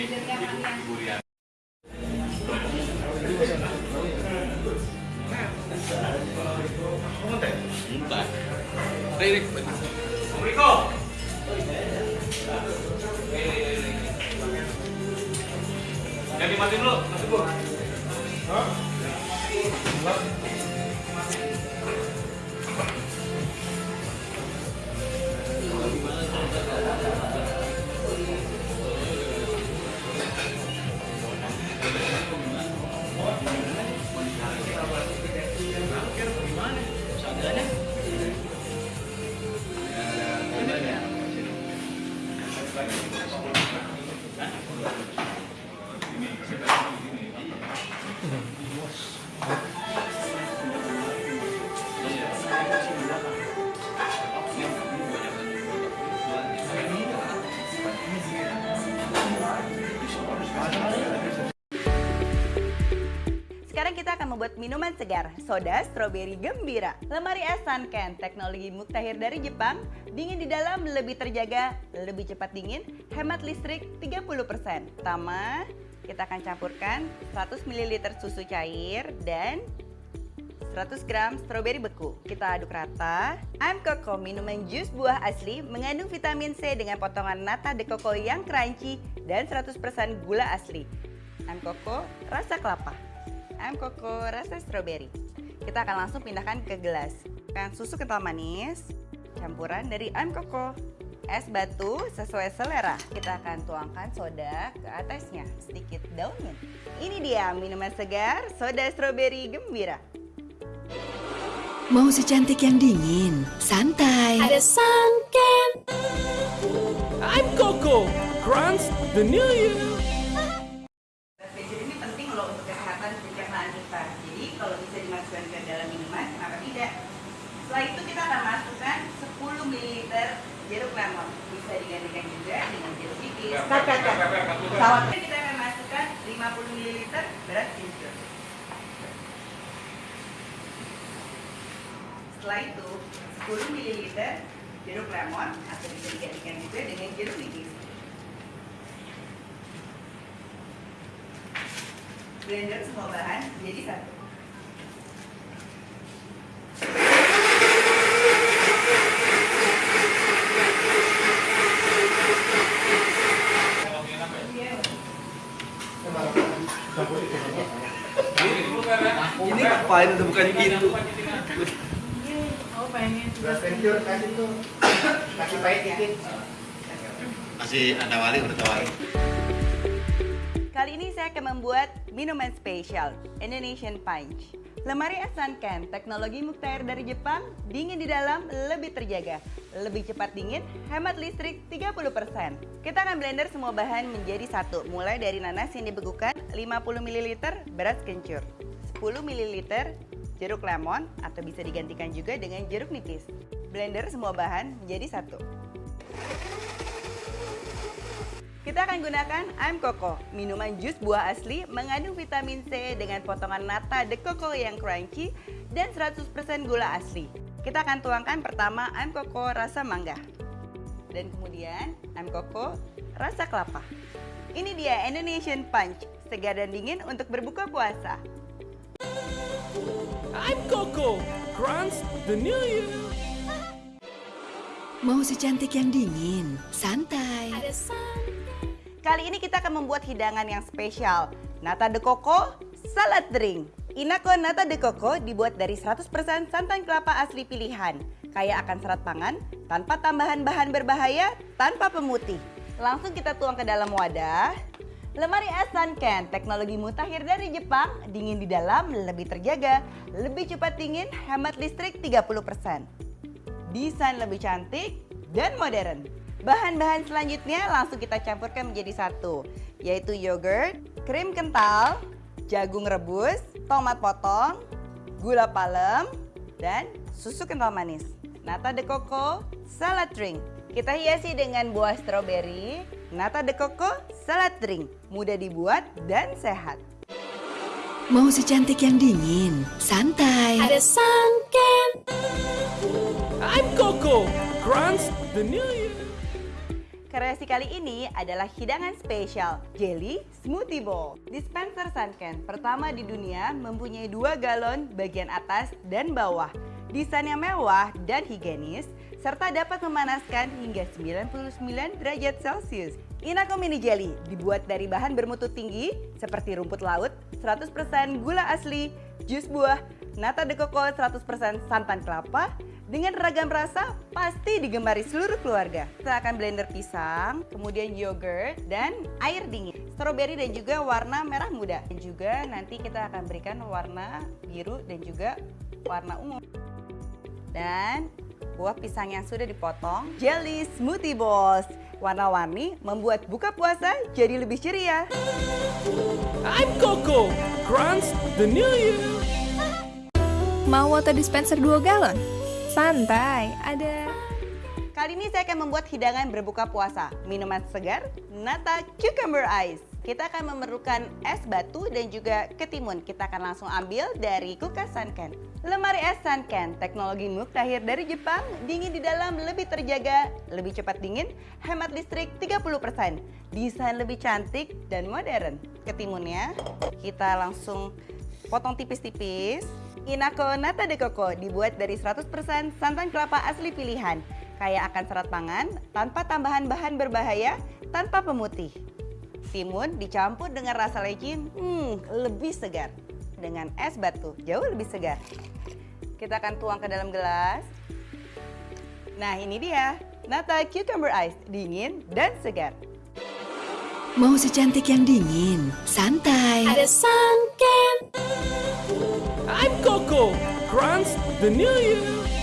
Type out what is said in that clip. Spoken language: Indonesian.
Ibu. Jadi mati dulu, dulu. Sekarang membuat minuman segar, soda stroberi gembira. Lemari es Sunken, teknologi muktahir dari Jepang, dingin di dalam lebih terjaga, lebih cepat dingin, hemat listrik 30%. Pertama, kita akan campurkan 100 ml susu cair dan 100 gram stroberi beku. Kita aduk rata. I'm Coco, minuman jus buah asli mengandung vitamin C dengan potongan nata de coco yang crunchy dan 100% gula asli. I'm Coco, rasa kelapa. I'm Coco, rasa stroberi. Kita akan langsung pindahkan ke gelas. Kan susu kental manis, campuran dari I'm Coco. Es batu sesuai selera. Kita akan tuangkan soda ke atasnya, sedikit daun mint. Ini dia minuman segar soda stroberi gembira. Mau secantik yang dingin, santai. Ada Sunken. I'm Coco. Grants the New Year. Dimasukkan ke dalam minuman, kenapa tidak? Setelah itu kita akan masukkan 10 ml jeruk lemon. Bisa digantikan juga dengan jeruk nipis. Pesawat. Kita akan masukkan 50 ml beras ginger. Setelah itu 10 ml jeruk lemon atau bisa digantikan juga dengan jeruk nipis. blender semua bahan jadi satu. Ini ngapain udah bukan gitu? Oh kasih tuh kasih pahit dikit. Ada wali udah tawari. Kali ini saya akan membuat minuman spesial Indonesian Punch. Lemari es Sunken, teknologi muktair dari Jepang, dingin di dalam, lebih terjaga, lebih cepat dingin, hemat listrik 30%. Kita akan blender semua bahan menjadi satu, mulai dari nanas yang dibekukan 50 ml beras kencur, 10 ml jeruk lemon atau bisa digantikan juga dengan jeruk nipis. Blender semua bahan menjadi satu. Kita akan gunakan I'm Coco, minuman jus buah asli mengandung vitamin C dengan potongan nata de coco yang crunchy dan 100% gula asli. Kita akan tuangkan pertama I'm Coco rasa mangga. Dan kemudian I'm Coco rasa kelapa. Ini dia Indonesian Punch, segar dan dingin untuk berbuka puasa. I'm Coco. Grants the New Year. Mau secantik yang dingin, santai. Ada Sunken. Kali ini kita akan membuat hidangan yang spesial, nata de coco salad drink. Inako nata de coco dibuat dari 100% santan kelapa asli pilihan, kaya akan serat pangan, tanpa tambahan bahan berbahaya, tanpa pemutih. Langsung kita tuang ke dalam wadah. Lemari es Sunken, teknologi mutakhir dari Jepang, dingin di dalam, lebih terjaga, lebih cepat dingin, hemat listrik 30%. Desain lebih cantik dan modern. Bahan-bahan selanjutnya langsung kita campurkan menjadi satu, yaitu yogurt, krim kental, jagung rebus, tomat potong, gula palem, dan susu kental manis. Nata de coco salad drink. Kita hiasi dengan buah stroberi, nata de coco salad drink. Mudah dibuat dan sehat. Mau secantik yang dingin, santai. Ada Sunken. I'm Coco. Grants the New Year. Kreasi kali ini adalah hidangan spesial, Jelly Smoothie Bowl. Dispenser Sunken pertama di dunia mempunyai dua galon bagian atas dan bawah. Desainnya mewah dan higienis, serta dapat memanaskan hingga 99 derajat Celcius. Inako Mini Jelly dibuat dari bahan bermutu tinggi seperti rumput laut, 100% gula asli, jus buah, nata de coco 100% santan kelapa, dengan ragam rasa pasti digemari seluruh keluarga. Kita akan blender pisang, kemudian yogurt, dan air dingin. Stroberi dan juga warna merah muda. Dan juga nanti kita akan berikan warna biru dan juga warna ungu. Dan buah pisang yang sudah dipotong, jelly smoothie balls. Warna-warni membuat buka puasa jadi lebih ceria. I'm Coco. Grants the New Year. Mau water dispenser 2 galon? Santai, ada Kali ini saya akan membuat hidangan berbuka puasa, minuman segar, nata cucumber ice. Kita akan memerlukan es batu dan juga ketimun. Kita akan langsung ambil dari kulkas Sunken. Lemari es Sunken, teknologi muktahir dari Jepang, dingin di dalam lebih terjaga, lebih cepat dingin, hemat listrik 30%. Desain lebih cantik dan modern. Ketimunnya kita langsung potong tipis-tipis. Inako Nata de Coco dibuat dari 100% santan kelapa asli pilihan. Kaya akan serat pangan, tanpa tambahan bahan berbahaya, tanpa pemutih. Timun dicampur dengan rasa lecin, hmm, lebih segar. Dengan es batu, jauh lebih segar. Kita akan tuang ke dalam gelas. Nah ini dia, Nata Cucumber Ice, dingin dan segar. Mau secantik yang dingin, santai. Ada Sunken. I'm Coco. Grants the New Year.